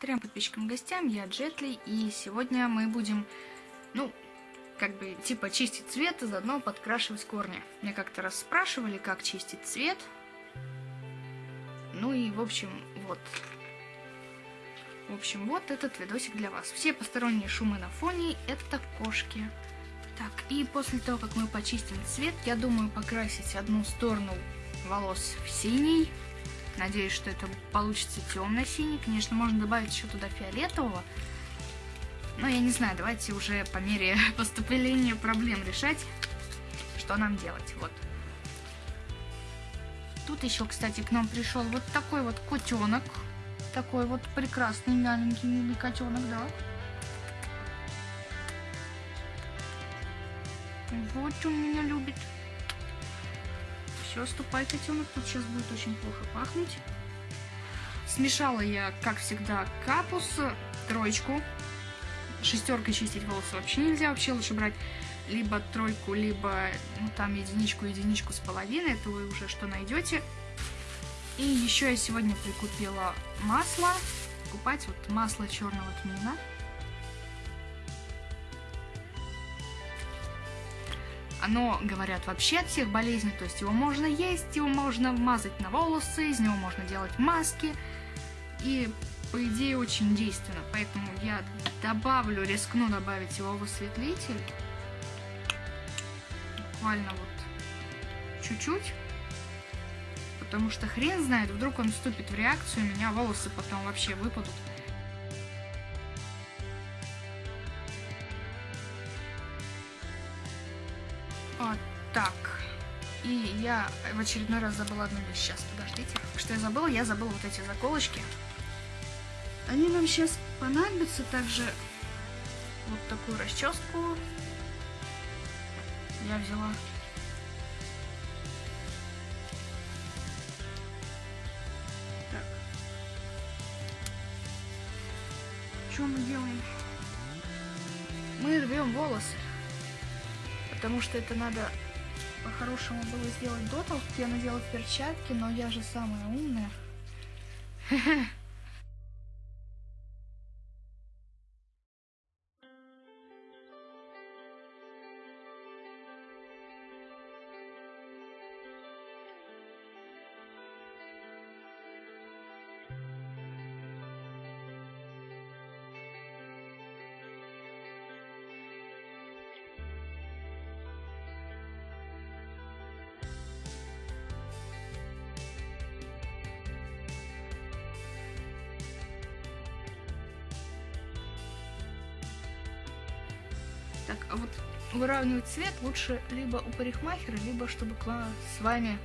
Трем подписчикам гостям, я Джетли, и сегодня мы будем, ну, как бы, типа, чистить цвет и заодно подкрашивать корни. Мне как-то раз спрашивали, как чистить цвет. Ну и, в общем, вот. В общем, вот этот видосик для вас. Все посторонние шумы на фоне — это кошки. Так, и после того, как мы почистим цвет, я думаю покрасить одну сторону волос в синий, Надеюсь, что это получится темно-синий. Конечно, можно добавить еще туда фиолетового. Но я не знаю, давайте уже по мере поступления проблем решать, что нам делать. Вот. Тут еще, кстати, к нам пришел вот такой вот котенок. Такой вот прекрасный, маленький, милый котенок, да. Вот он меня любит. Все, ступай, котенок, тут сейчас будет очень плохо пахнуть. Смешала я, как всегда, капус, троечку. Шестеркой чистить волосы вообще нельзя, вообще лучше брать либо тройку, либо ну, там единичку, единичку с половиной, это вы уже что найдете. И еще я сегодня прикупила масло, купать вот масло черного тмина. Оно, говорят, вообще от всех болезней, то есть его можно есть, его можно мазать на волосы, из него можно делать маски. И, по идее, очень действенно. Поэтому я добавлю, рискну добавить его в осветлитель. Буквально вот чуть-чуть. Потому что хрен знает, вдруг он вступит в реакцию, у меня волосы потом вообще выпадут. Вот так. И я в очередной раз забыла одну вещь. Сейчас, подождите. Что я забыла? Я забыла вот эти заколочки. Они нам сейчас понадобятся. Также вот такую расческу я взяла. Так. Что мы делаем? Мы рвем волосы потому что это надо по-хорошему было сделать до как я надела перчатки, но я же самая умная. Так, а вот выравнивать цвет лучше либо у парикмахера, либо чтобы с вами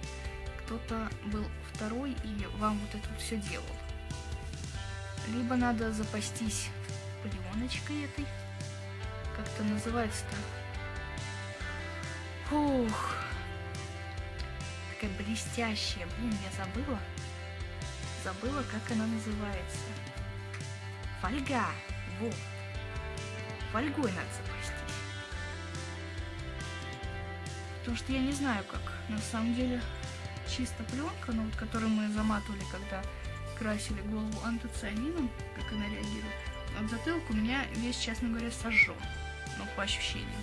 кто-то был второй и вам вот это вот все делал. Либо надо запастись пленочкой этой. Как это называется-то? Ух. Такая блестящая. Блин, я забыла. Забыла, как она называется. Фольга. Вот. Фольгой надо запастись. Потому что я не знаю, как на самом деле чисто пленка, ну вот которую мы заматывали, когда красили голову антоцианином, как она реагирует. А затылок у меня весь, честно говоря, сожжен. Ну, по ощущениям.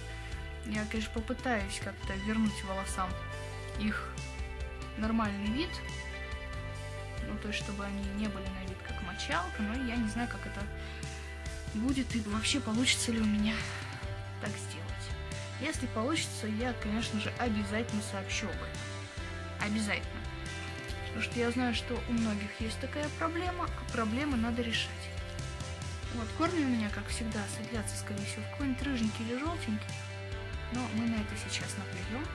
Я, конечно, попытаюсь как-то вернуть волосам их нормальный вид. Ну, то есть, чтобы они не были на вид как мочалка, но я не знаю, как это будет и вообще получится ли у меня так сделать. Если получится, я, конечно же, обязательно сообщу об этом. Обязательно. Потому что я знаю, что у многих есть такая проблема, а проблемы надо решать. Вот, корни у меня, как всегда, светлятся, скорее всего, в какой-нибудь рыженький или желтенький. Но мы на это сейчас наплюем.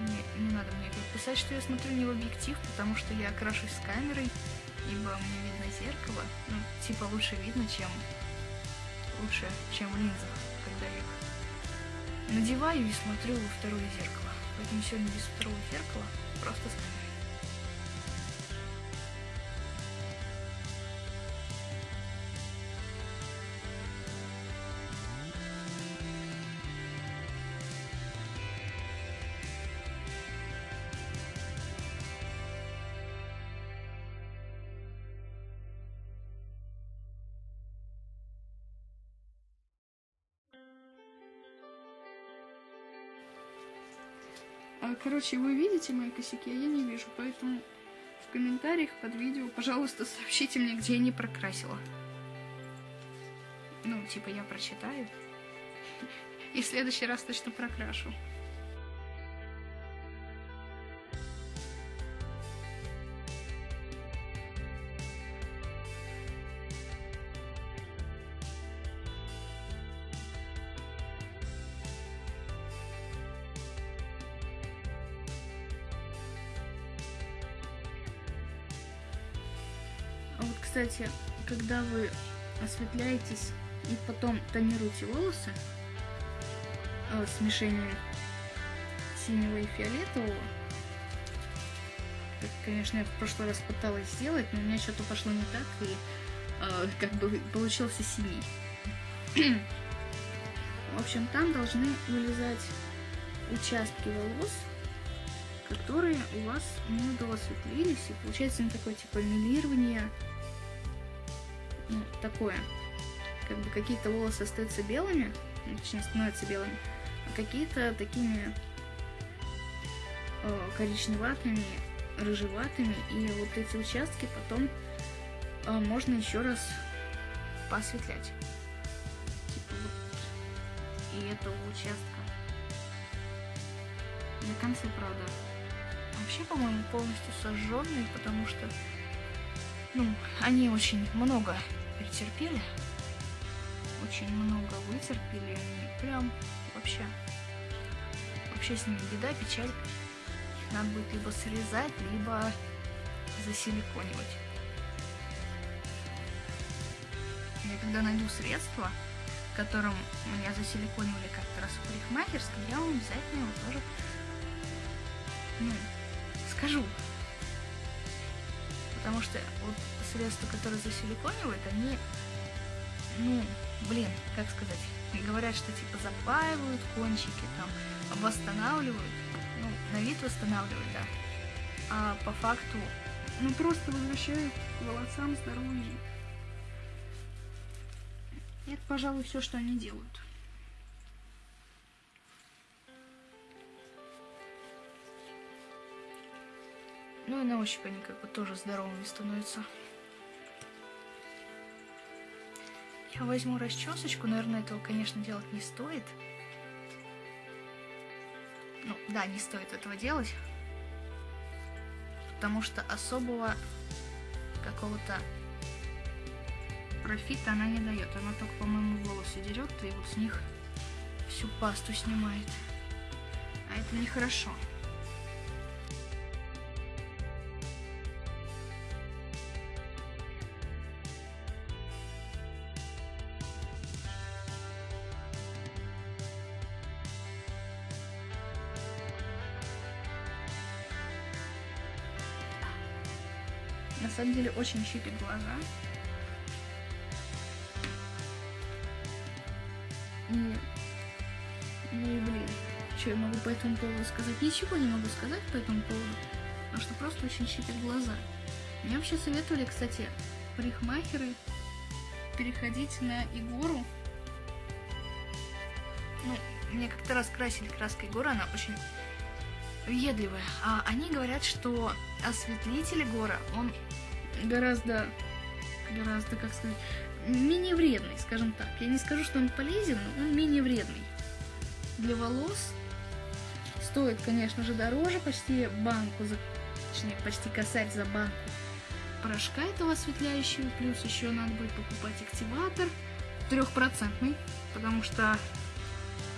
Не, не надо мне писать, что я смотрю не в объектив, потому что я окрашусь с камерой, ибо мне видно зеркало. Ну, типа лучше видно, чем лучше, чем в линзах когда их надеваю и смотрю во второе зеркало. Поэтому сегодня без второго зеркала, просто короче, вы видите мои косяки, а я не вижу, поэтому в комментариях под видео, пожалуйста, сообщите мне, где я не прокрасила. Ну, типа, я прочитаю. И в следующий раз точно прокрашу. Вы осветляетесь и потом тонируете волосы э, смешением синего и фиолетового, как, конечно, я в прошлый раз пыталась сделать, но у меня что-то пошло не так, и э, как бы получился синий. в общем, там должны вылезать участки волос, которые у вас не осветлились, и получается не такое типа милирование, ну, такое. Как бы какие-то волосы остаются белыми, ну, точнее становятся белыми, а какие-то такими э, коричневатыми, рыжеватыми, и вот эти участки потом э, можно еще раз посветлять. Типа вот и этого участка. До конца, правда, вообще, по-моему, полностью сожженные, потому что, ну, они очень много перетерпели, очень много вытерпели, они прям вообще, вообще с ними беда, печаль. Надо будет либо срезать, либо засиликонивать. Я когда найду средства, которым меня засиликонивали как-то раз в парикмахерской, я вам обязательно его тоже ну, скажу. Потому что вот средства, которые засиликонивают, они, ну, блин, как сказать, говорят, что типа запаивают кончики, там, восстанавливают, ну, на вид восстанавливают, да, а по факту, ну, просто возвращают волосам здоровье. Это, пожалуй, все, что они делают. Ну и на ощупь они как бы тоже здоровыми становятся. Я возьму расчесочку, наверное, этого, конечно, делать не стоит. Ну, да, не стоит этого делать. Потому что особого какого-то профита она не дает. Она только, по-моему, волосы дерет и вот с них всю пасту снимает. А это нехорошо. хорошо. Очень щипит глаза. И, и блин, что я могу по этому поводу сказать? Ничего не могу сказать по этому поводу, потому что просто очень щипит глаза. Мне вообще советовали, кстати, парикмахеры переходить на Игору. Ну, мне как-то раз красили краской Игора, она очень въедливая. А они говорят, что осветлитель Гора, он гораздо, гораздо, как сказать, менее вредный, скажем так. Я не скажу, что он полезен, но он менее вредный. Для волос стоит, конечно же, дороже, почти банку, за, точнее, почти косарь за банку порошка этого осветляющего, плюс еще надо будет покупать активатор трехпроцентный, потому что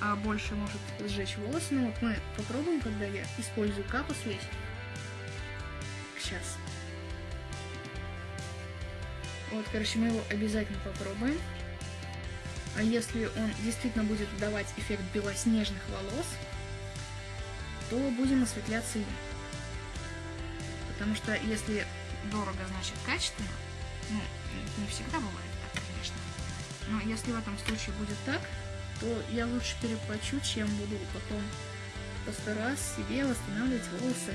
а, больше может сжечь волосы. Ну вот мы попробуем, когда я использую капус весь. Сейчас. Вот, короче, мы его обязательно попробуем. А если он действительно будет давать эффект белоснежных волос, то будем осветляться им. Потому что если дорого, значит качественно, ну, не всегда бывает так, конечно. Но если в этом случае будет так, то я лучше переплачу, чем буду потом постараюсь себе восстанавливать волосы.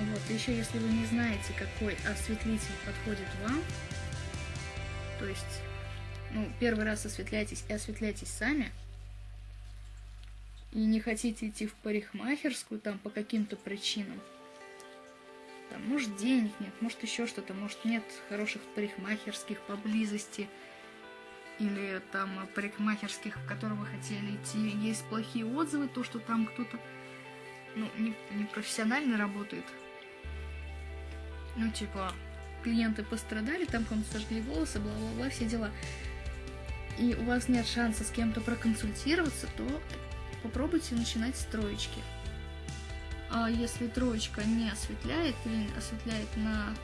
Вот, еще если вы не знаете, какой осветлитель подходит вам, то есть, ну, первый раз осветляйтесь и осветляйтесь сами, и не хотите идти в парикмахерскую там по каким-то причинам, там, может, денег нет, может, еще что-то, может, нет хороших парикмахерских поблизости, или там парикмахерских, в которые вы хотели идти, есть плохие отзывы, то, что там кто-то ну, не, не работает. Ну, типа, клиенты пострадали, там кому-то сожгли волосы, бла-бла-бла, все дела. И у вас нет шанса с кем-то проконсультироваться, то попробуйте начинать с троечки. А если троечка не осветляет или осветляет на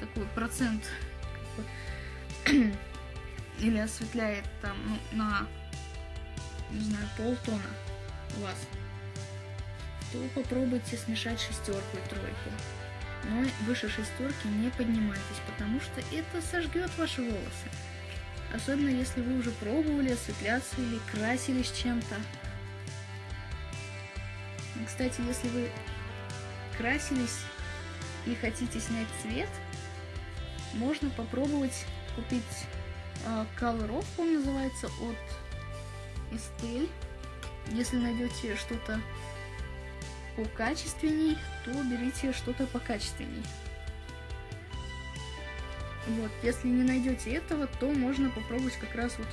такой процент, или осветляет там ну, на, не знаю, полтона у вас, то попробуйте смешать шестерку и тройку. Но выше шестерки не поднимайтесь, потому что это сожгет ваши волосы. Особенно если вы уже пробовали осветляться или красились чем-то. Кстати, если вы красились и хотите снять цвет, можно попробовать купить э, Color Off, он называется, от Estelle. Если найдете что-то покачественней, то берите что-то покачественней. Вот, если не найдете этого, то можно попробовать как раз вот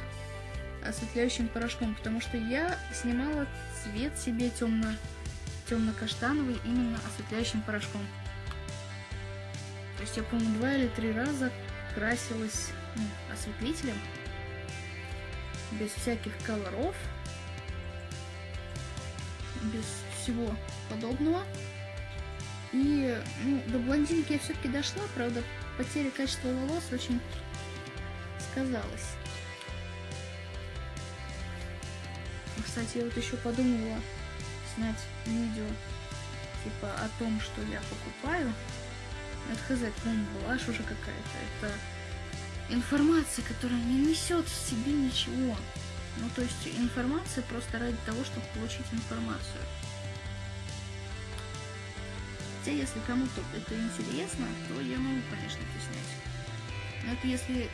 осветляющим порошком, потому что я снимала цвет себе темно темно-каштановый именно осветляющим порошком. То есть я, по-моему, два или три раза красилась ну, осветлителем, без всяких колоров, без всего подобного. И ну, до блондинки я все-таки дошла, правда, потеря качества волос очень сказалась. Кстати, я вот еще подумала, снять видео типа о том, что я покупаю, это хз, по-моему, блажь уже какая-то. Это информация, которая не несет в себе ничего. Ну, то есть информация просто ради того, чтобы получить информацию. Хотя, если кому-то это интересно, то я могу, конечно, это снять. Но это если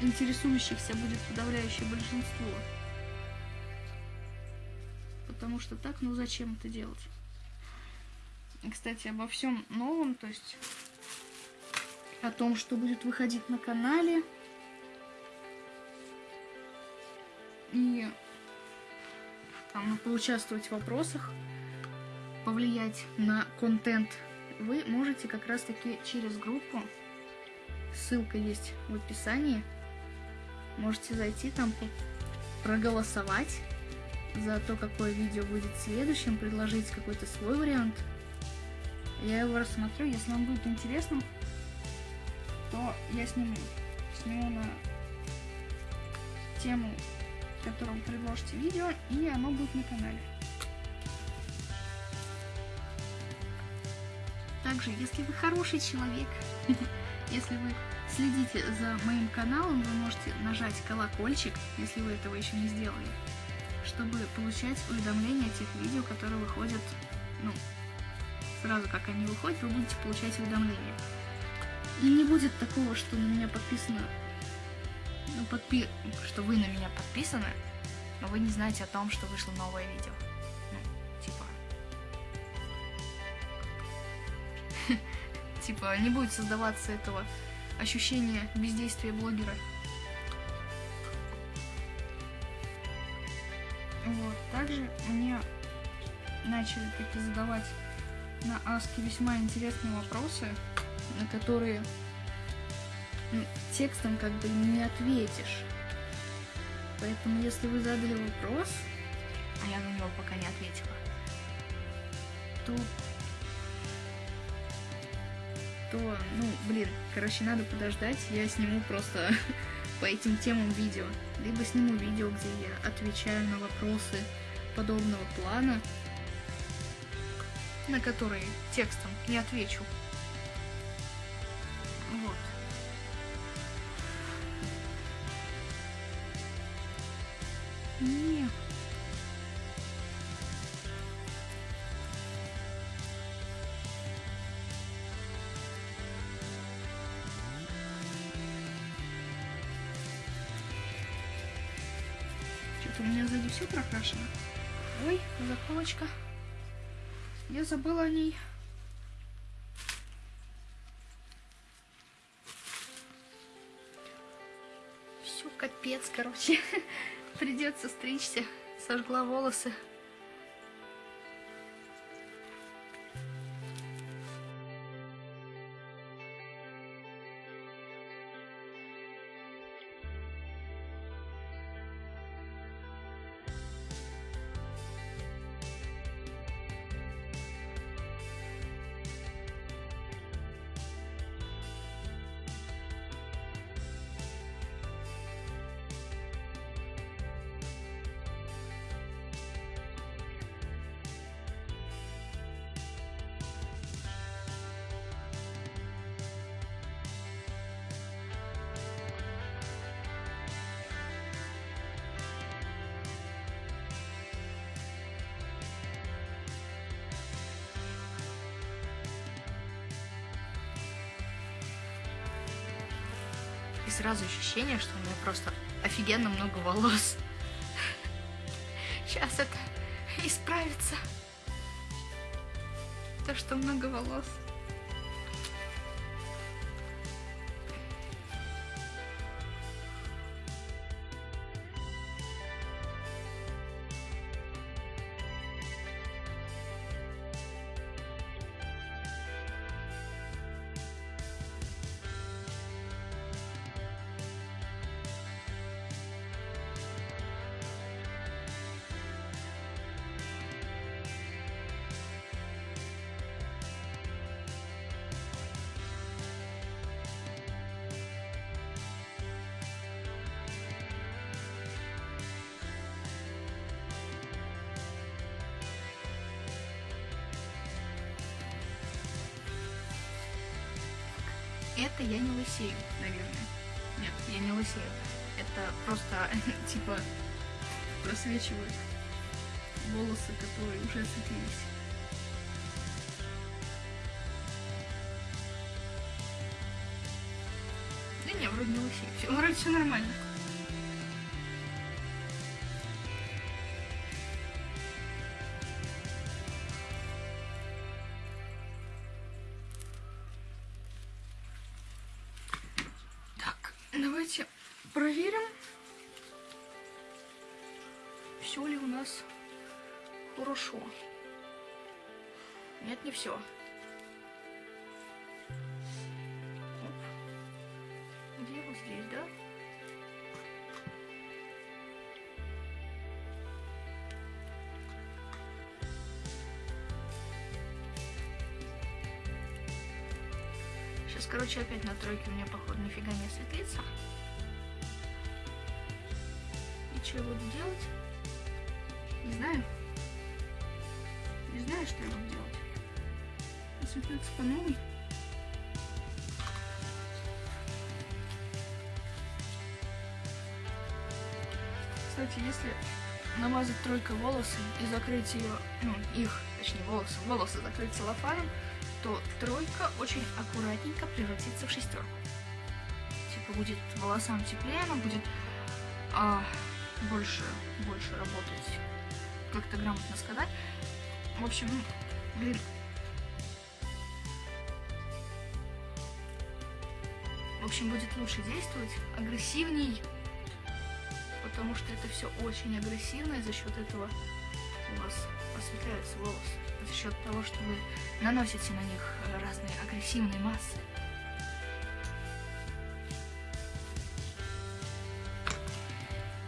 интересующихся будет подавляющее большинство потому что так, ну зачем это делать? Кстати, обо всем новом, то есть о том, что будет выходить на канале. И там поучаствовать в вопросах, повлиять на контент, вы можете как раз таки через группу. Ссылка есть в описании. Можете зайти там проголосовать за то, какое видео будет следующим, предложить какой-то свой вариант. Я его рассмотрю, если вам будет интересно, то я сниму. Сниму на тему, которую предложите видео, и оно будет на канале. Также, если вы хороший человек, если вы следите за моим каналом, вы можете нажать колокольчик, если вы этого еще не сделали чтобы получать уведомления о тех видео, которые выходят, ну, сразу как они выходят, вы будете получать уведомления. И не будет такого, что на меня подписано, ну, подпи... что вы на меня подписаны, но вы не знаете о том, что вышло новое видео. Типа, не будет создаваться этого ощущения бездействия блогера. Вот. Также мне начали таки задавать на Аске весьма интересные вопросы, на которые текстом как бы не ответишь. Поэтому если вы задали вопрос, а я на него пока не ответила, то то, ну, блин, короче, надо подождать, я сниму просто по этим темам видео, либо сниму видео, где я отвечаю на вопросы подобного плана, на которые текстом не отвечу. Вот. Заколочка. Я забыла о ней. Все, капец, короче. Придется стричься. Сожгла волосы. Ощущение, что у меня просто офигенно много волос. Сейчас это исправится. То, что много волос. Просвечивают волосы, которые уже осветлились. Да не, вроде не. Все, вроде все нормально. Короче, опять на тройке у меня, походу, нифига не осветлится. И что я буду делать? Не знаю. Не знаю, что я буду делать. Осветлиться по новой. Кстати, если намазать тройкой волосы и закрыть ее, ну, их, точнее, волосы, волосы закрыть целлофаном, то тройка очень аккуратненько превратится в шестерку. Типа будет волосам теплее, она будет а, больше, больше работать, как-то грамотно сказать. В общем, блин. В общем, будет лучше действовать, агрессивней, потому что это все очень агрессивно, и за счет этого у вас осветляются волосы. За счет того, что вы наносите на них разные агрессивные массы.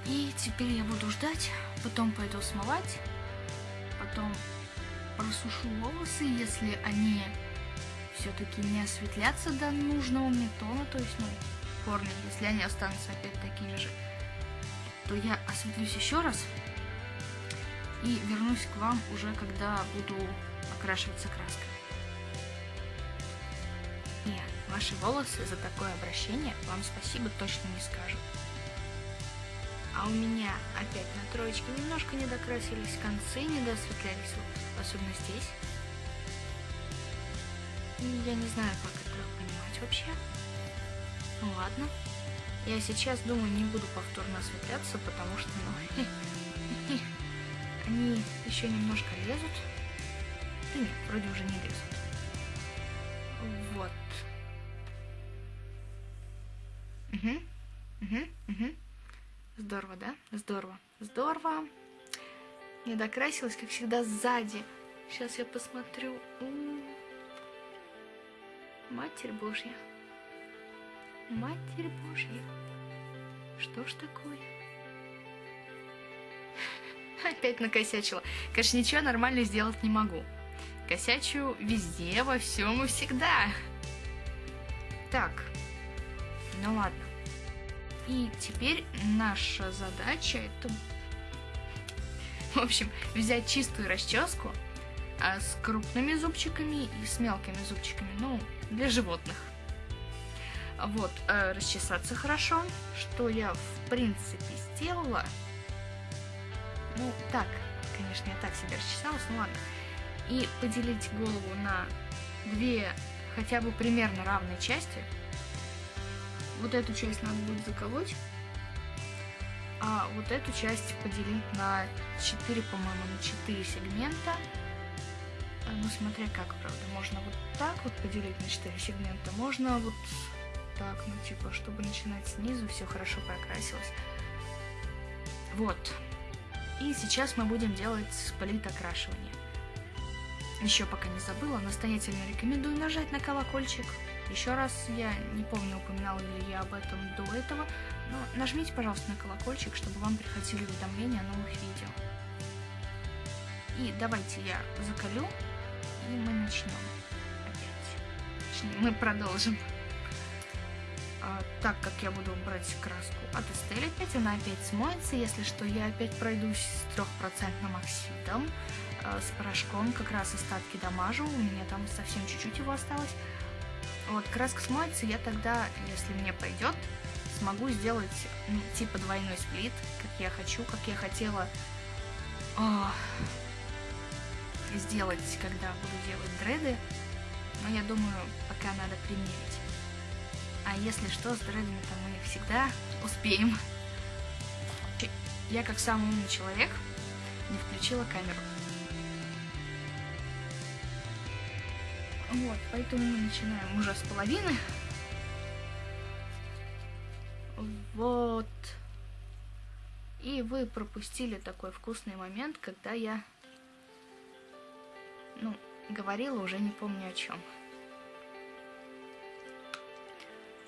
И теперь я буду ждать, потом пойду смывать, потом просушу волосы, если они все-таки не осветлятся до нужного мне тона, то есть, ну, корни, если они останутся опять такими же, то я осветлюсь еще раз и вернусь к вам уже, когда буду окрашиваться краской. Нет, ваши волосы за такое обращение вам спасибо точно не скажут. А у меня опять на троечке немножко не докрасились концы, не досветлялись, особенно здесь. И я не знаю, как это понимать вообще. Ну ладно. Я сейчас, думаю, не буду повторно осветляться, потому что, ну, они еще немножко лезут. Да нет, вроде уже не лезут. Вот. Угу. Угу. Угу. Здорово, да? Здорово. Здорово. Не докрасилась, как всегда, сзади. Сейчас я посмотрю. У -у -у. Матерь Божья. Матерь Божья. Что ж такое? Опять накосячила. Конечно, ничего нормально сделать не могу. Косячу везде, во всем и всегда. Так, ну ладно. И теперь наша задача это... В общем, взять чистую расческу а с крупными зубчиками и с мелкими зубчиками, ну, для животных. Вот, э, расчесаться хорошо, что я в принципе сделала. Ну, так, конечно, я так себе расчесалась, ну ладно. И поделить голову на две хотя бы примерно равные части. Вот эту часть надо будет заколоть, а вот эту часть поделить на 4, по-моему, на 4 сегмента. А, ну, смотря как, правда, можно вот так вот поделить на 4 сегмента, можно вот так, ну, типа, чтобы начинать снизу, все хорошо прокрасилось. Вот. И сейчас мы будем делать сплит окрашивание. Еще пока не забыла, настоятельно рекомендую нажать на колокольчик. Еще раз, я не помню, упоминала ли я об этом до этого, но нажмите, пожалуйста, на колокольчик, чтобы вам приходили уведомления о новых видео. И давайте я закалю, и мы начнем опять. Точнее, мы продолжим. А, так как я буду брать краску от Estelle опять, она опять смоется. Если что, я опять пройдусь с 3% оксидом, а, с порошком, как раз остатки дамажу, у меня там совсем чуть-чуть его осталось. Вот, краска смоется, я тогда, если мне пойдет, смогу сделать ну, типа двойной сплит, как я хочу, как я хотела о, сделать, когда буду делать дреды. Но я думаю, пока надо примерить. А если что, с дредами-то мы всегда успеем. Я, как самый умный человек, не включила камеру. Вот, поэтому мы начинаем уже с половины. Вот. И вы пропустили такой вкусный момент, когда я, ну, говорила уже не помню о чем.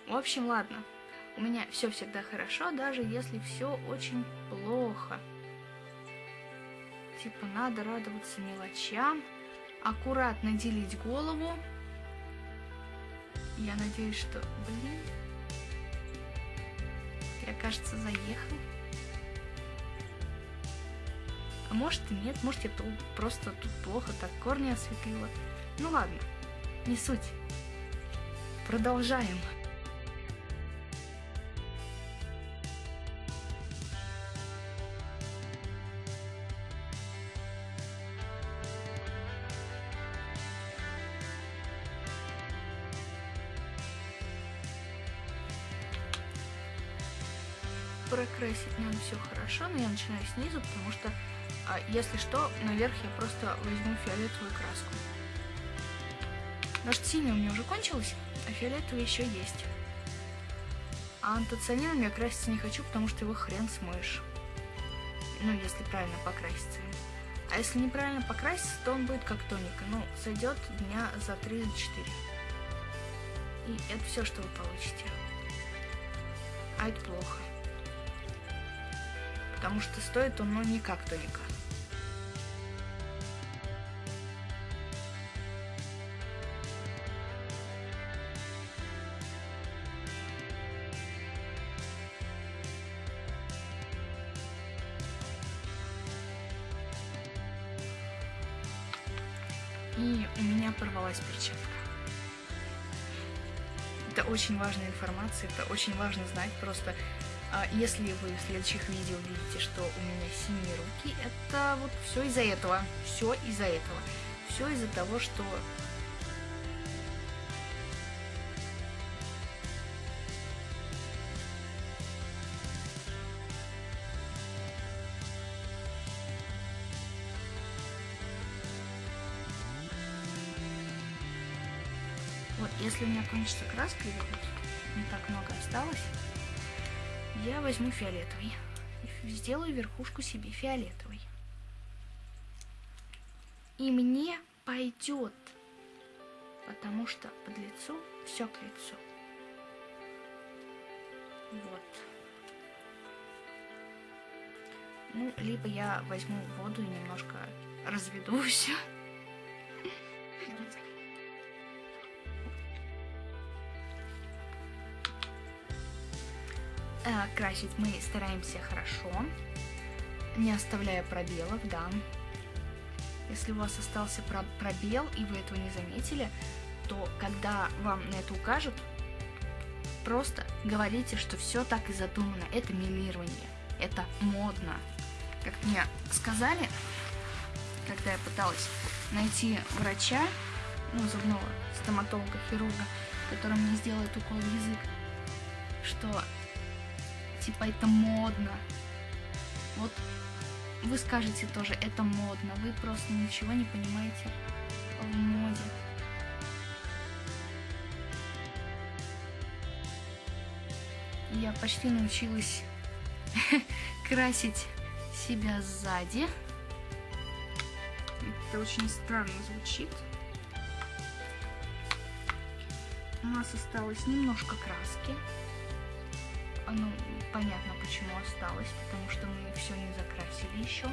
В общем, ладно. У меня все всегда хорошо, даже если все очень плохо. Типа надо радоваться мелочам, аккуратно делить голову. Я надеюсь, что... Блин. Я, кажется, заехал. А может и нет, может я тут просто тут плохо так корни осветлила. Ну ладно, не суть. Продолжаем. Все хорошо, но я начинаю снизу, потому что, а, если что, наверх я просто возьму фиолетовую краску. Что синяя у меня уже кончилась, а фиолетовая еще есть. А антоцианином я краситься не хочу, потому что его хрен смоешь. Ну, если правильно покраситься. А если неправильно покраситься, то он будет как тоника. Ну, сойдет дня за 3-4. И это все, что вы получите. А это плохо потому что стоит он, ну, не как тоника. И у меня порвалась перчатка. Это очень важная информация, это очень важно знать. Просто а если вы в следующих видео видите, что у меня синие руки, это вот все из-за этого. Все из-за этого. Все из-за того, что Вот, если у меня кончится краска, и вот не так много осталось, я возьму фиолетовый. Сделаю верхушку себе фиолетовой. И мне пойдет, потому что под лицо все к лицу. Вот. Ну, либо я возьму воду и немножко разведу все. Красить мы стараемся хорошо, не оставляя пробелов, да. Если у вас остался пробел, и вы этого не заметили, то когда вам на это укажут, просто говорите, что все так и задумано. Это милирование, это модно. Как мне сказали, когда я пыталась найти врача, ну, зубного стоматолога, хирурга, который мне сделает укол в язык, что типа это модно. Вот вы скажете тоже, это модно, вы просто ничего не понимаете в моде. Я почти научилась красить себя сзади. Это очень странно звучит. У нас осталось немножко краски. Ну, понятно, почему осталось, потому что мы все не закрасили еще.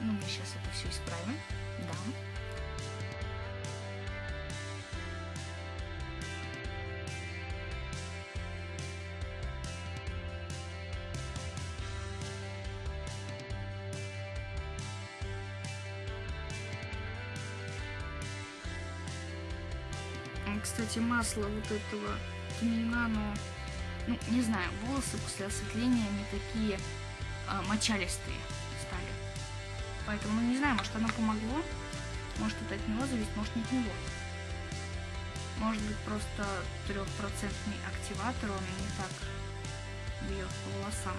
Ну, мы сейчас это все исправим. Да. Кстати, масло вот этого тмина, но, ну, не знаю, волосы после осветления не такие а, мочалистые стали. Поэтому, ну, не знаю, может оно помогло, может это от него зависит, может не от него. Может быть, просто трехпроцентный активатор, он не так бьет по волосам.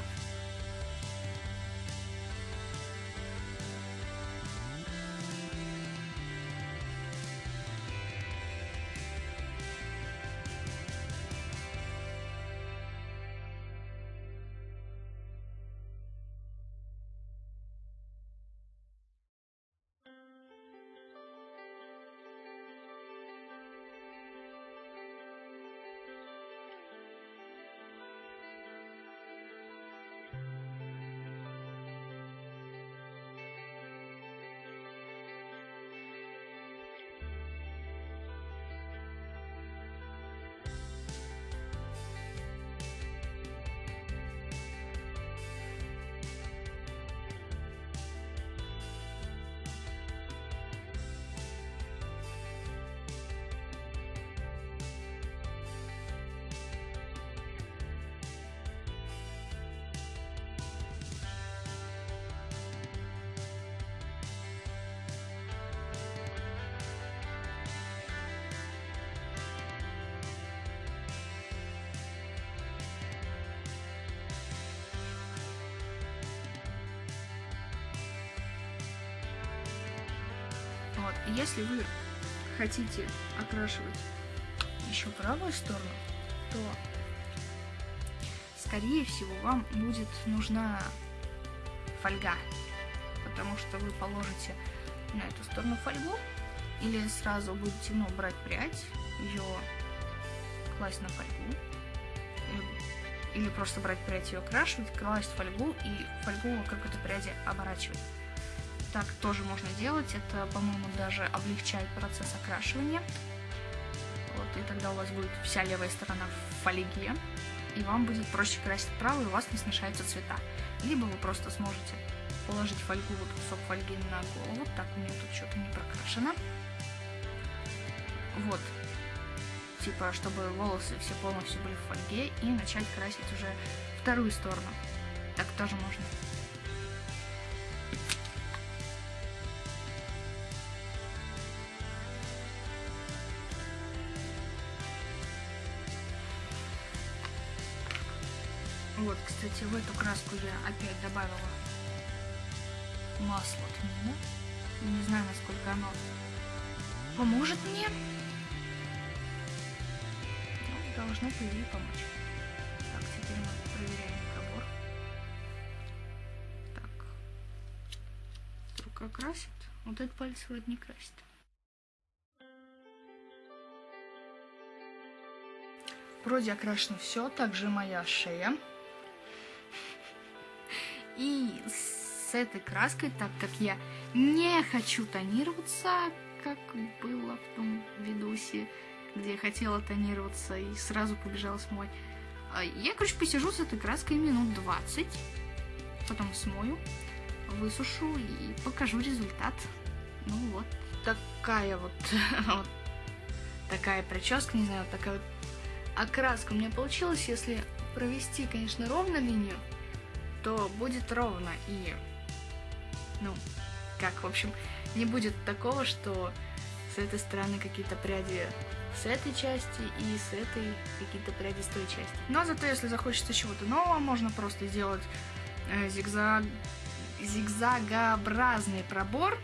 Если вы хотите окрашивать еще правую сторону, то, скорее всего, вам будет нужна фольга, потому что вы положите на эту сторону фольгу, или сразу будете, ну, брать прядь, ее класть на фольгу, или, просто брать прядь, ее окрашивать, класть фольгу и фольгу как это пряди оборачивать. Так тоже можно делать. Это, по-моему, даже облегчает процесс окрашивания. Вот, и тогда у вас будет вся левая сторона в фольге, и вам будет проще красить правую, и у вас не смешаются цвета. Либо вы просто сможете положить фольгу, вот кусок фольги на голову. Так, у меня тут что-то не прокрашено. Вот. Типа, чтобы волосы все полностью были в фольге, и начать красить уже вторую сторону. Так тоже можно. Кстати, в эту краску я опять добавила масло тмина. Не знаю, насколько оно поможет мне. Ну, должно, по идее, помочь. Так, теперь мы проверяем пробор. Так. Рука красит. Вот этот палец вроде не красит. Вроде окрашено все, также моя шея. И с этой краской, так как я не хочу тонироваться, как было в том видосе, где я хотела тонироваться и сразу побежала смой. А я, короче, посижу с этой краской минут 20, потом смою, высушу и покажу результат. Ну вот, такая вот, вот такая прическа, не знаю, такая вот окраска у меня получилась. Если провести, конечно, ровно линию, то будет ровно. И, ну, как, в общем, не будет такого, что с этой стороны какие-то пряди с этой части и с этой какие-то пряди с той части. Но зато, если захочется чего-то нового, можно просто сделать э, зигзаг... зигзагообразный пробор.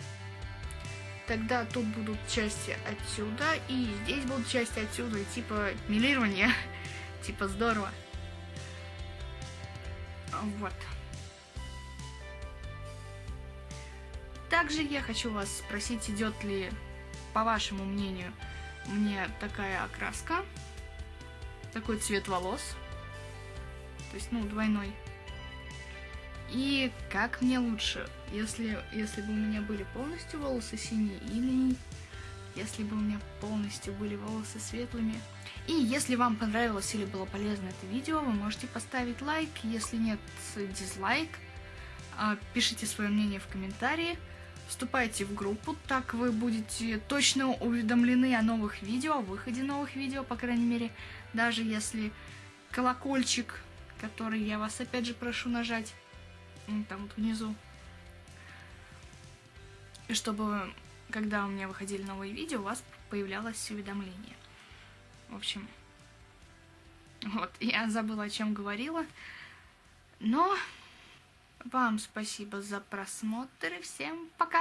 Тогда тут будут части отсюда, и здесь будут части отсюда, и типа милирование. типа здорово. Вот. Также я хочу вас спросить, идет ли, по вашему мнению, мне такая окраска, такой цвет волос, то есть, ну, двойной. И как мне лучше, если, если бы у меня были полностью волосы синие, или если бы у меня полностью были волосы светлыми. И если вам понравилось или было полезно это видео, вы можете поставить лайк, если нет, дизлайк. А, пишите свое мнение в комментарии. Вступайте в группу, так вы будете точно уведомлены о новых видео, о выходе новых видео, по крайней мере, даже если колокольчик, который я вас опять же прошу нажать, там вот внизу, и чтобы, когда у меня выходили новые видео, у вас появлялось уведомление. В общем, вот, я забыла, о чем говорила, но вам спасибо за просмотр и всем пока!